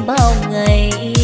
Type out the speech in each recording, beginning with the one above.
bao ngày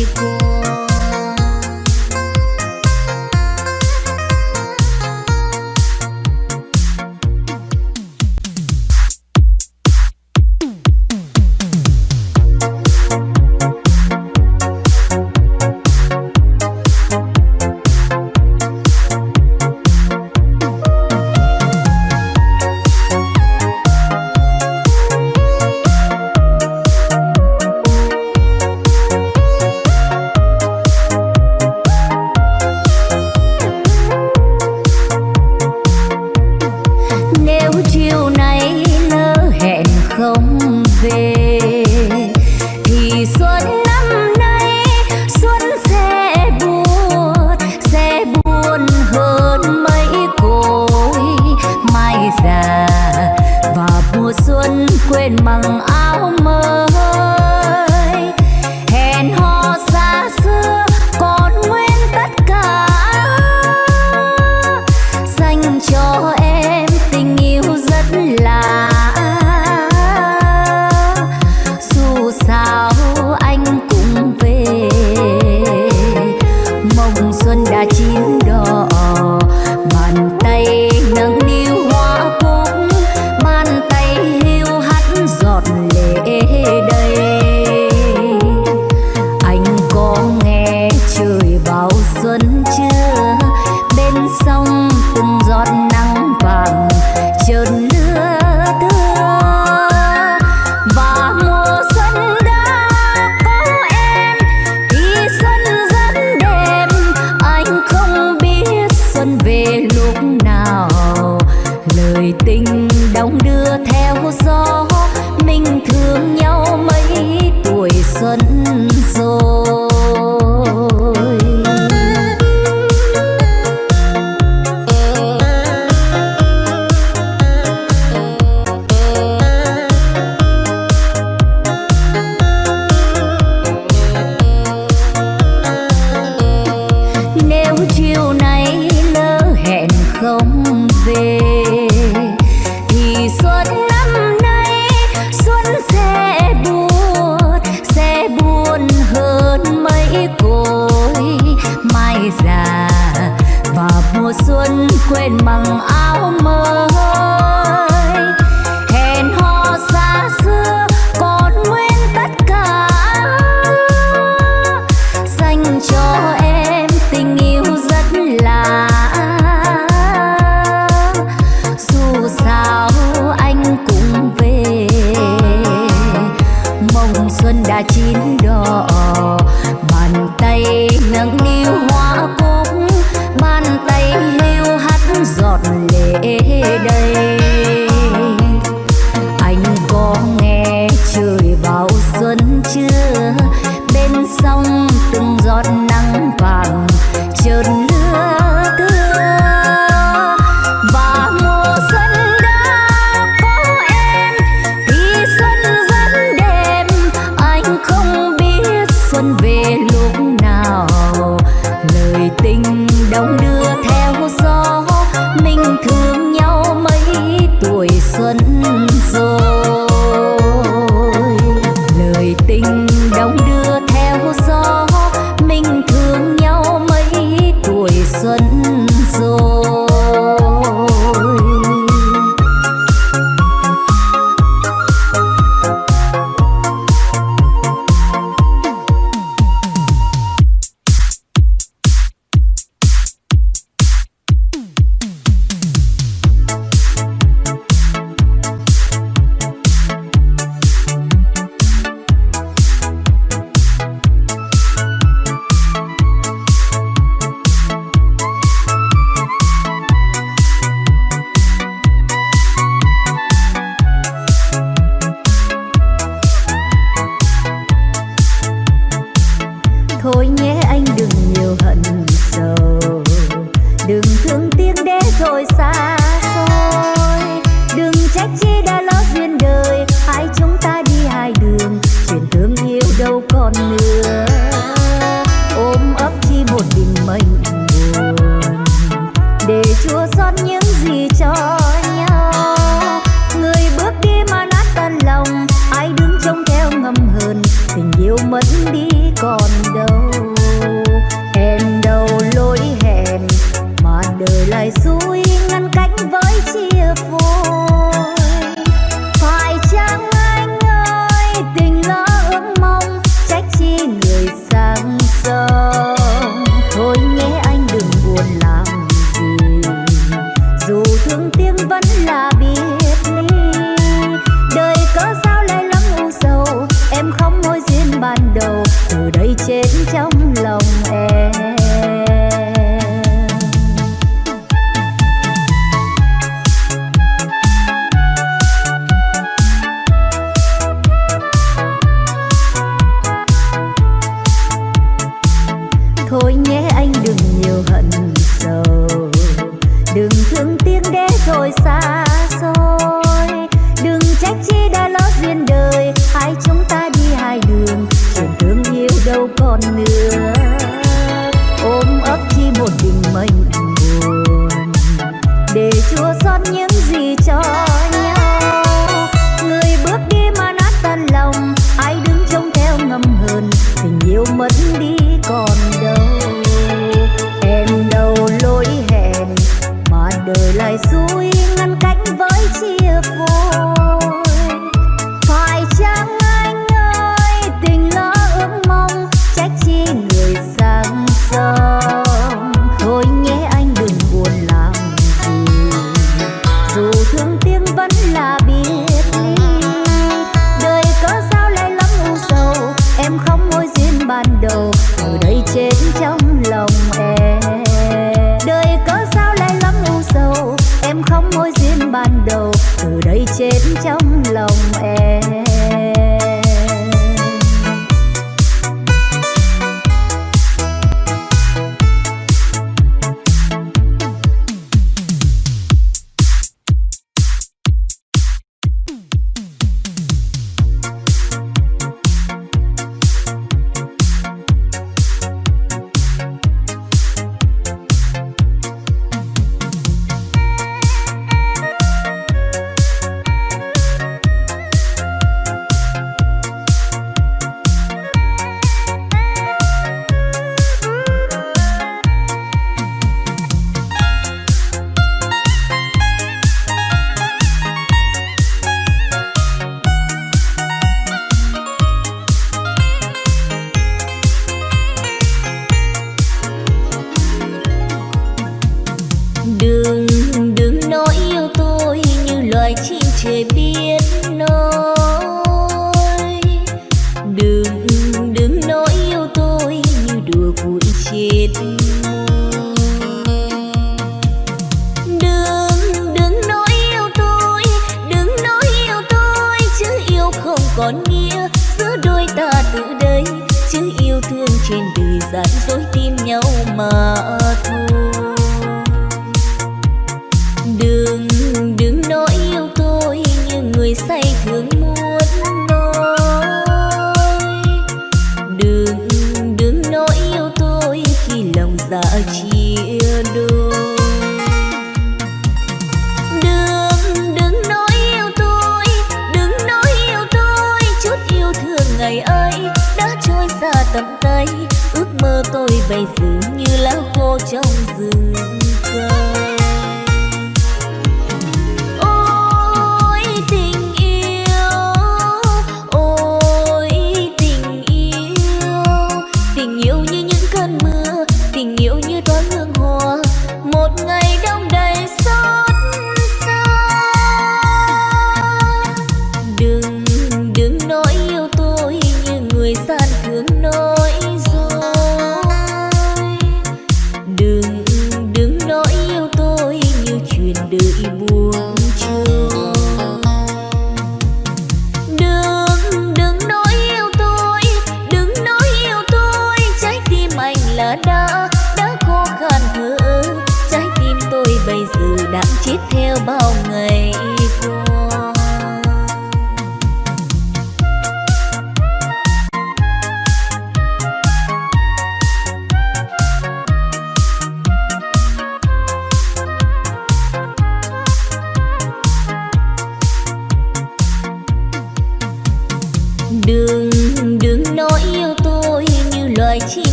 đừng thương tiếng để rồi xa xôi. Đừng trách chi đã lỡ duyên đời. Hai chúng ta đi hai đường. Chuyện thương yêu đâu còn nữa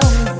khô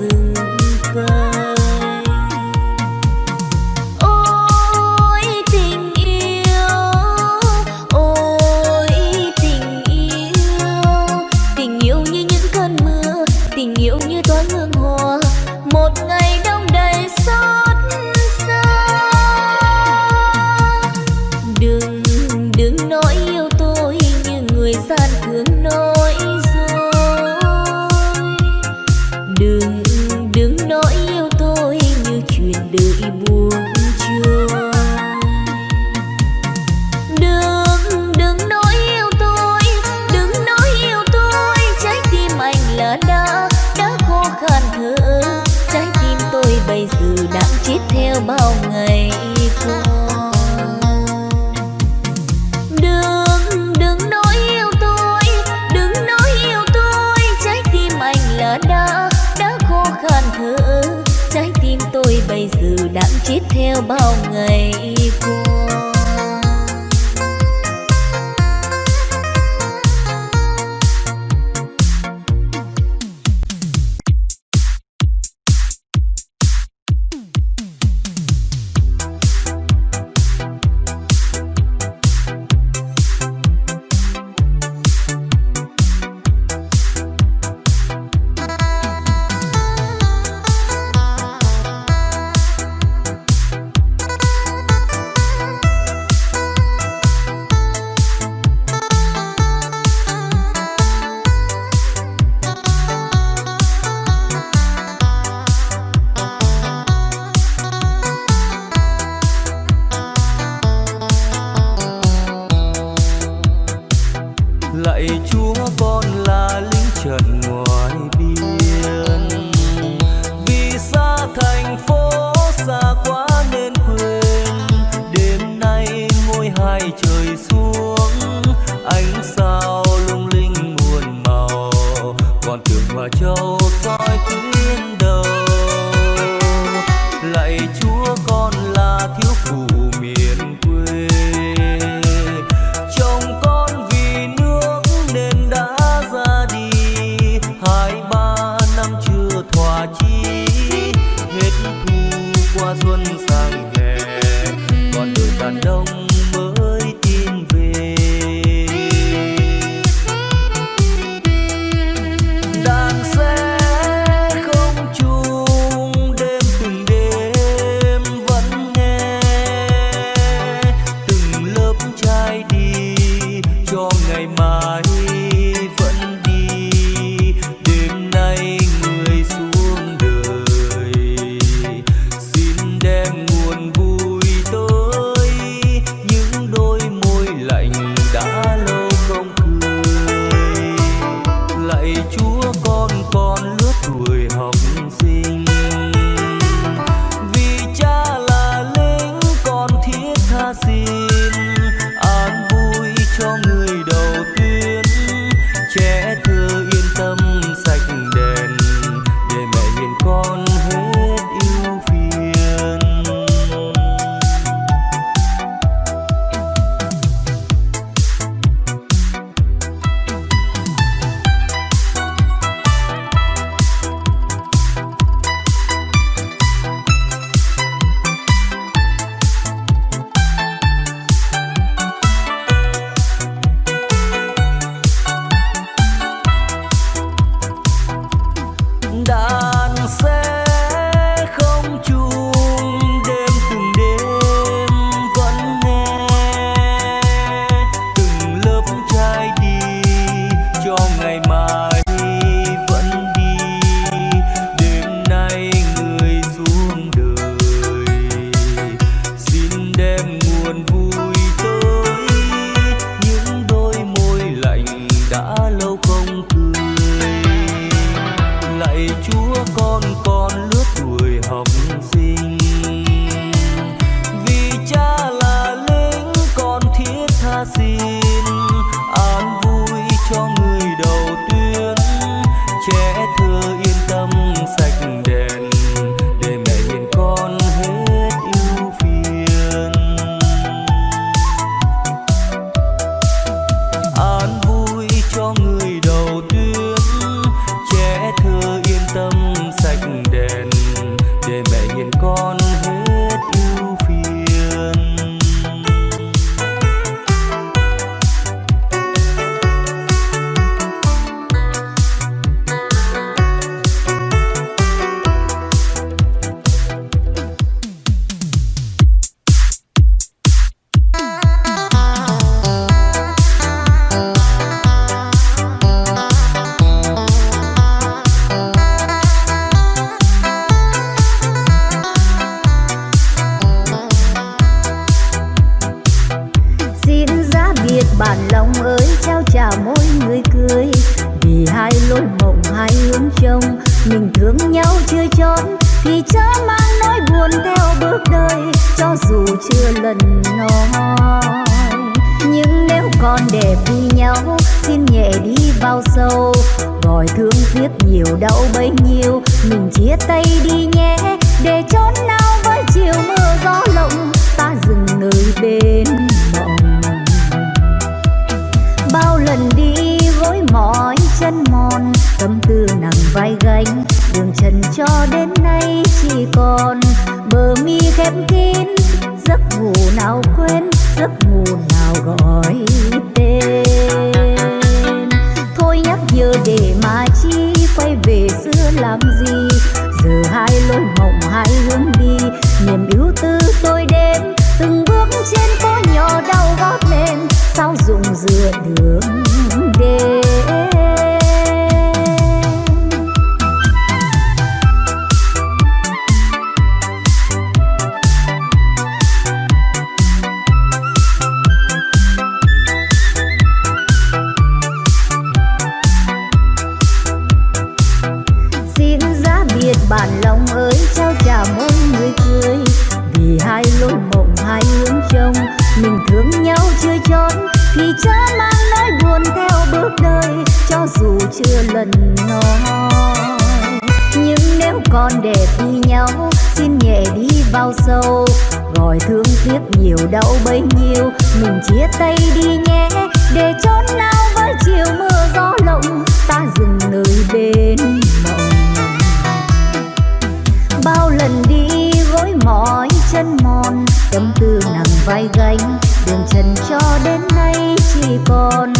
vai gánh. Đường trần cho đến nay chỉ còn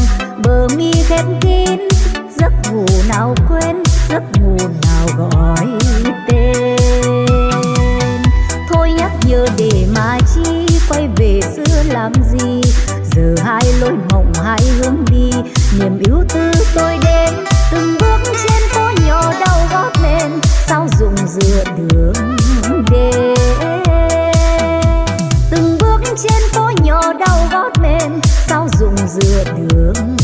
bờ mi khép kín. Giấc ngủ nào quên, giấc ngủ nào gọi tên. Thôi nhắc nhớ để mà chi quay về xưa làm gì? Giờ hai lối mộng, hai hướng đi. Niềm yêu tư tôi đến, từng bước trên phố nhỏ đau gót lên. Sao dùng dựa đường đêm? Trên phố nhỏ đau gót mềm sao dùng dừa đường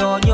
yo, yo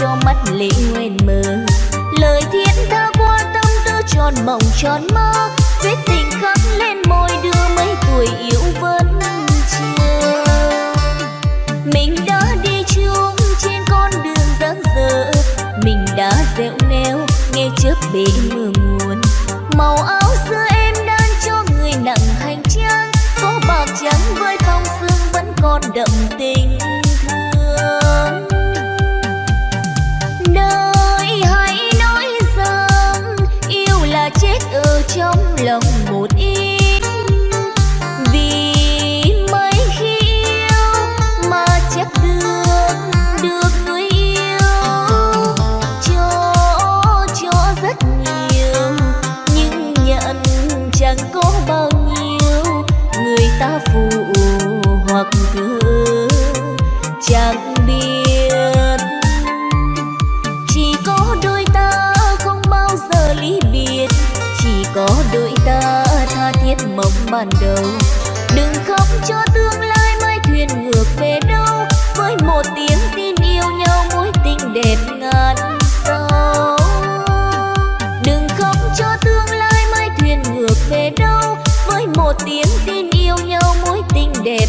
cho mắt lệ nguyên mơ. Lời thiên tha qua tâm tư tròn mộng tròn mơ vết tình khắc lên môi đưa mấy tuổi yêu vẫn chưa. Mình đã đi chung trên con đường giang dở, mình đã dẹo neo nghe trước bể mưa muôn màu áo xưa em đang cho người nặng hành trang phố bạc trắng với phong sương vẫn còn đậm hoặc cứ chẳng biết. Chỉ có đôi ta không bao giờ ly biệt. Chỉ có đôi ta tha thiết mong ban đầu. Đừng khóc cho tương lai mai thuyền ngược về đâu. Với một tiếng tin yêu nhau mối tình đẹp ngàn sau đừng khóc cho tương lai mai thuyền ngược về đâu. Với một tiếng tin yêu nhau mối tình đẹp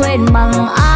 quên bằng ai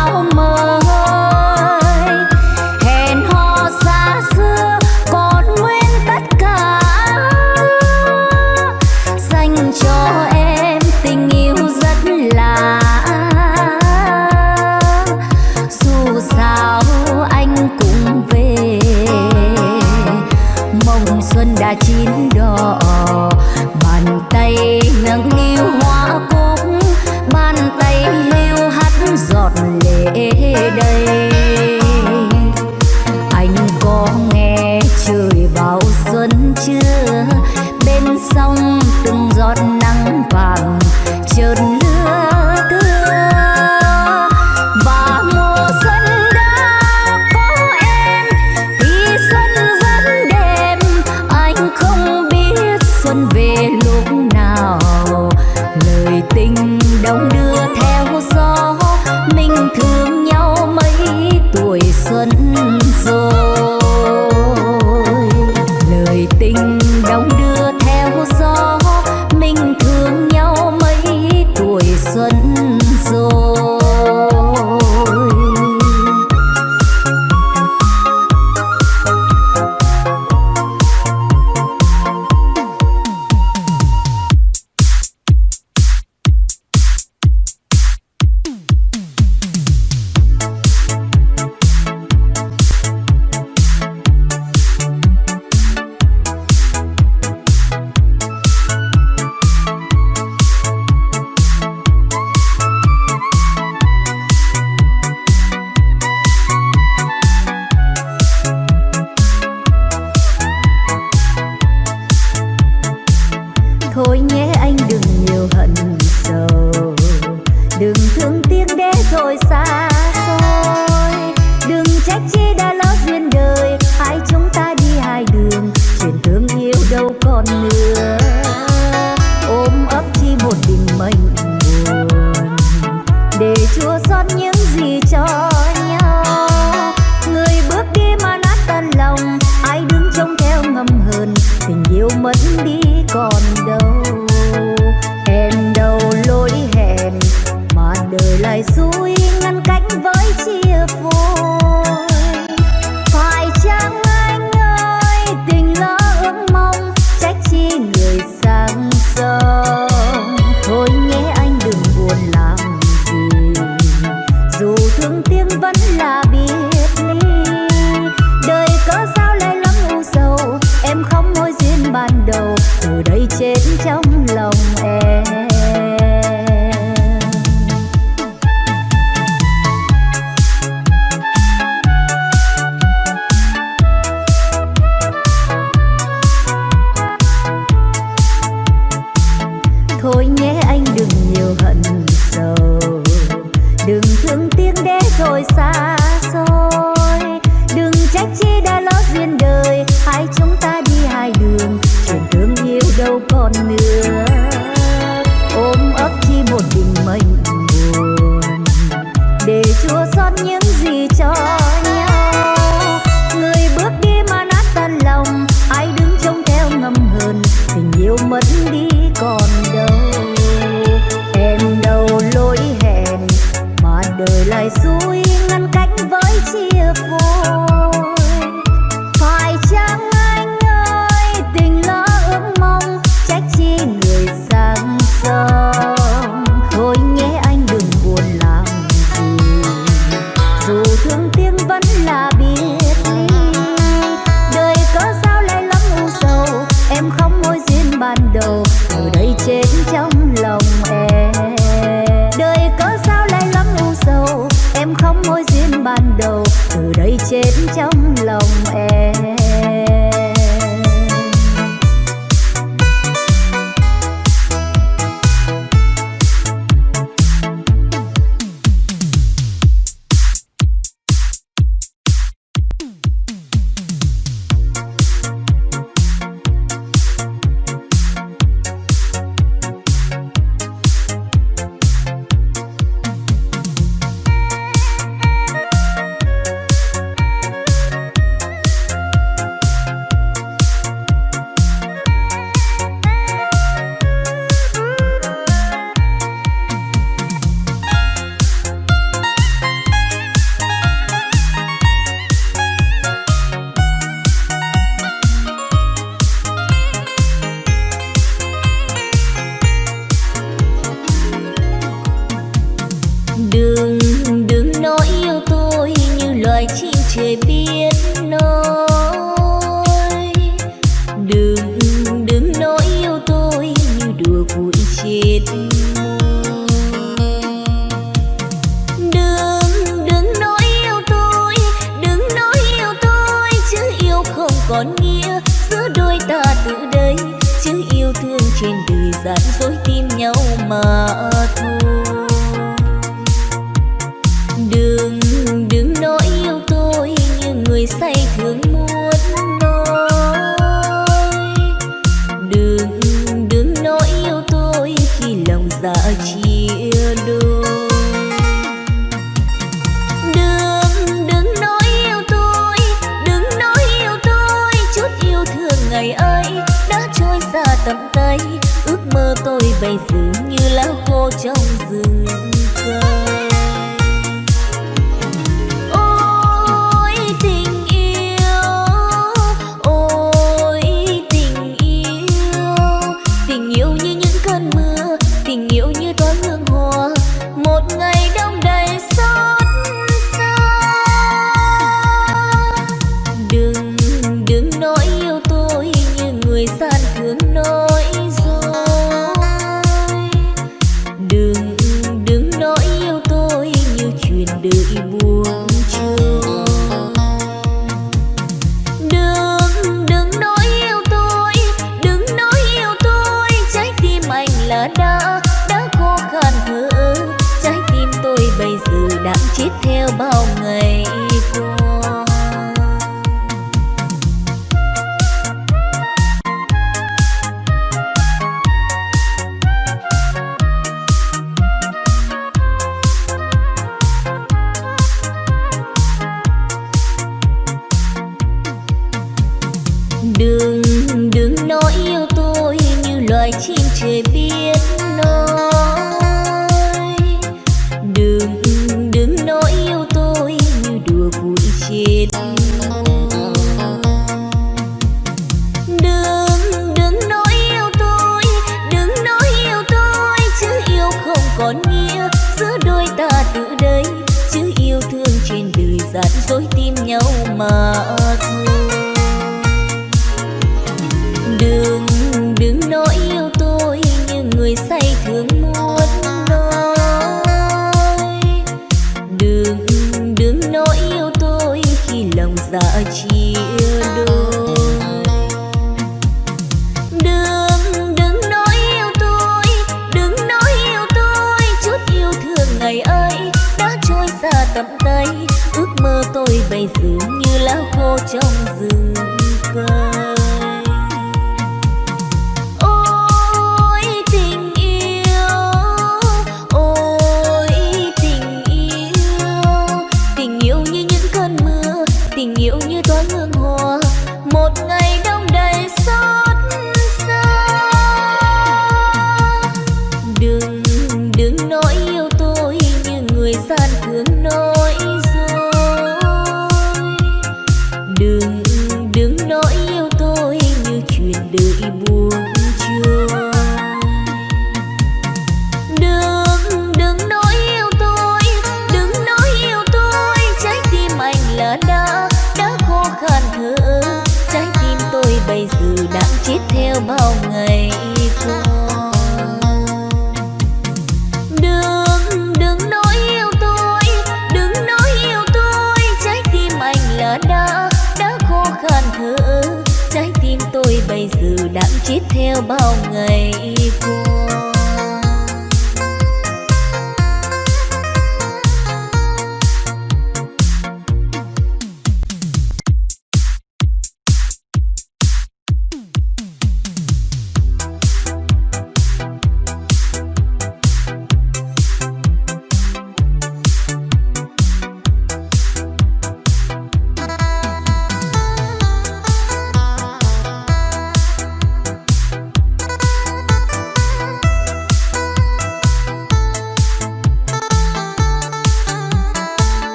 bay dường như lá khô trong rừng.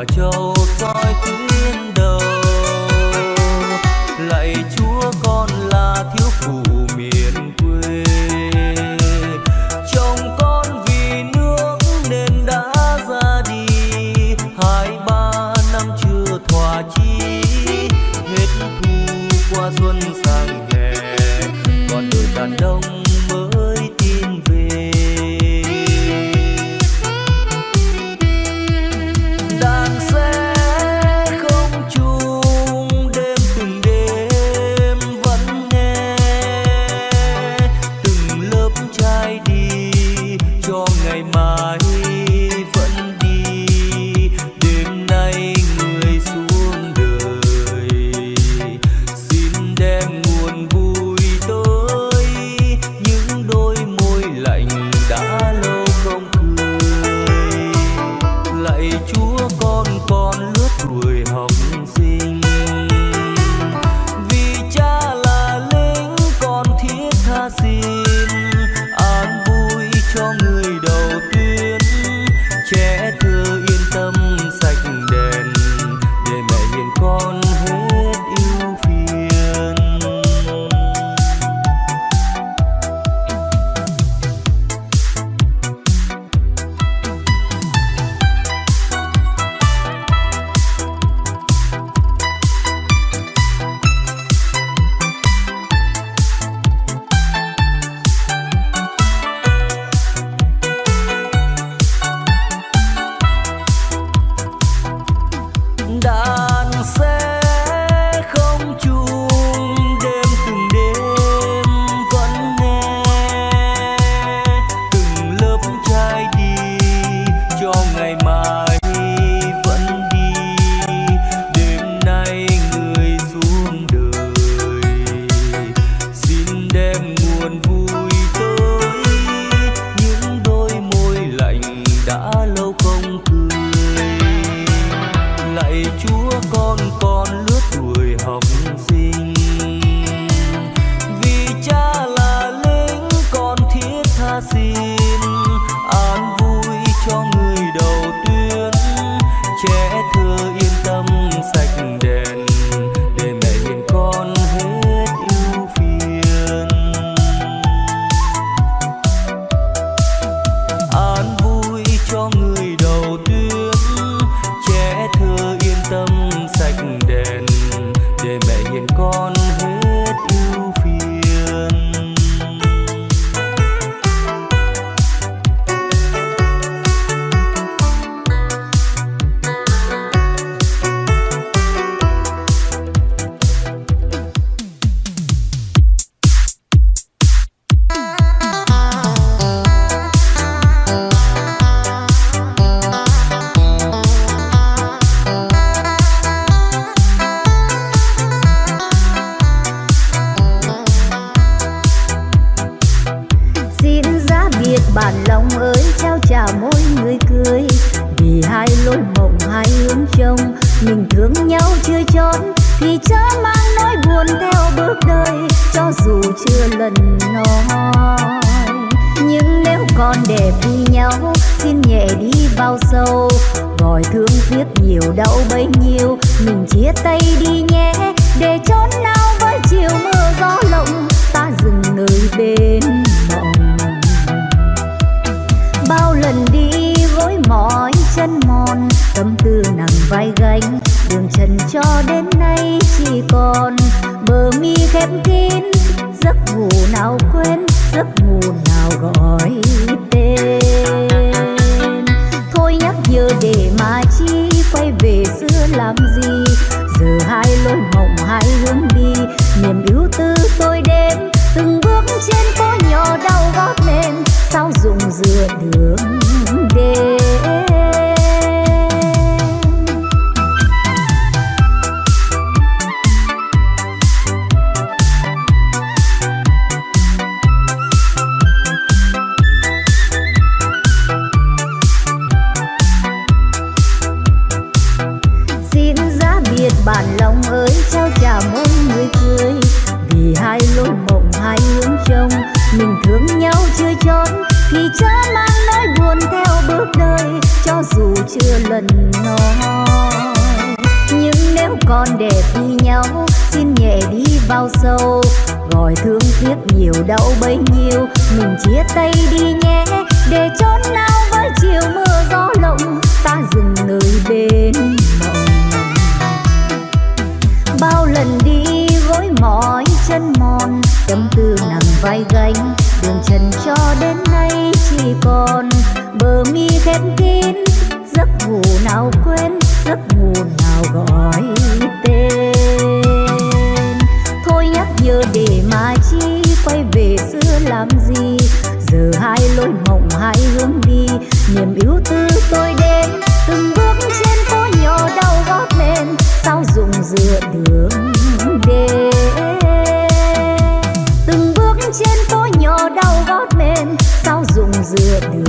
ở châu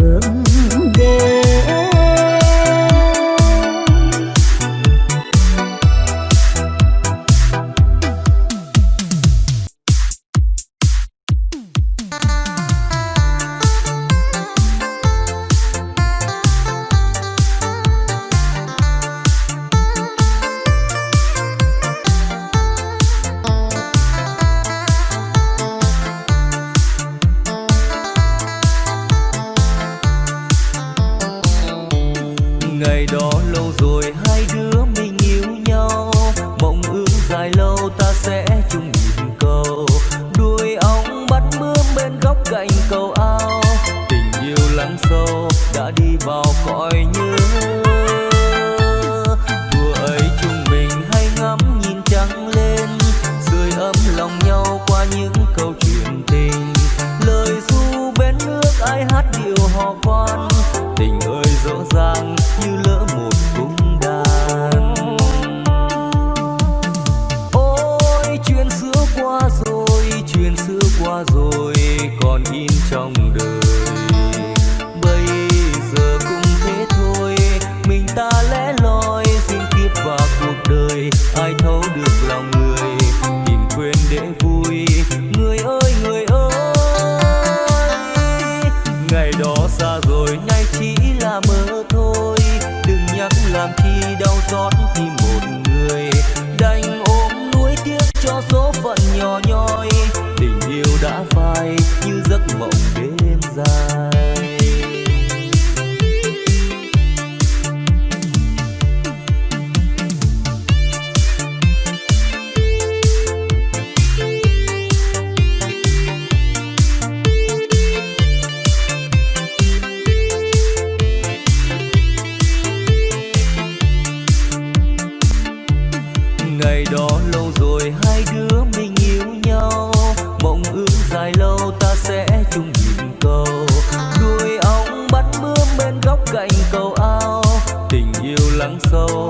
đường đêm. ngày đó lâu rồi hai đứa mình yêu nhau. Mộng ước dài lâu ta sẽ chung nhìn cầu. Đuôi ong bắt bướm bên góc cạnh cầu ao. Tình yêu lắng sâu.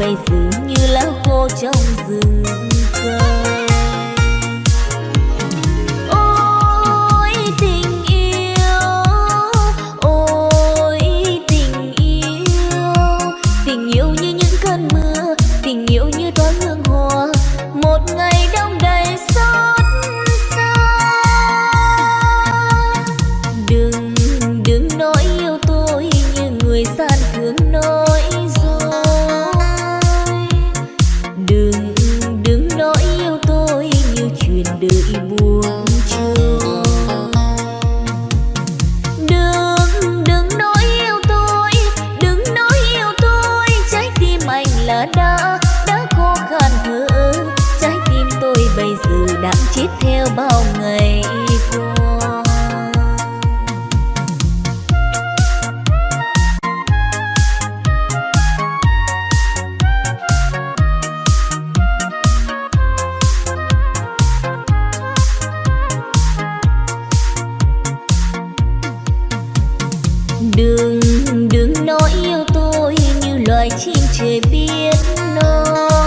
bay dường như lá khô trong rừng. loài chim trời biết non